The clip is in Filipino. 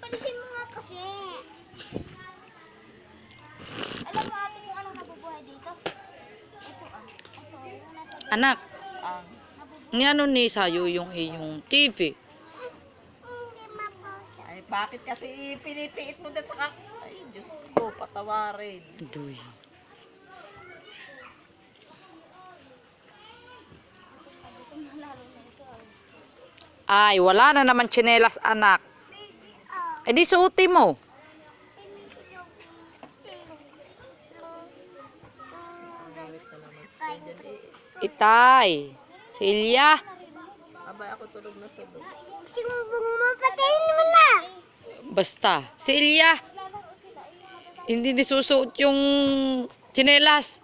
palisin mo nga kasi. Alam mo ate kung anong nabubuhay dito? Ito ah. Ito ah. Yung nasa Anak, ah. ni ano ni sayo yung iyong TV? Ay, bakit kasi pinitiit mo dyan saka? Ay, Diyos ko, patawarin. Duy. Ay, wala na naman tsinelas anak. Eh di suotin mo. Na. Itay. Silya. Abay ako tulog na tulog. Basta. Silya. Hindi nisusuot yung tsinelas.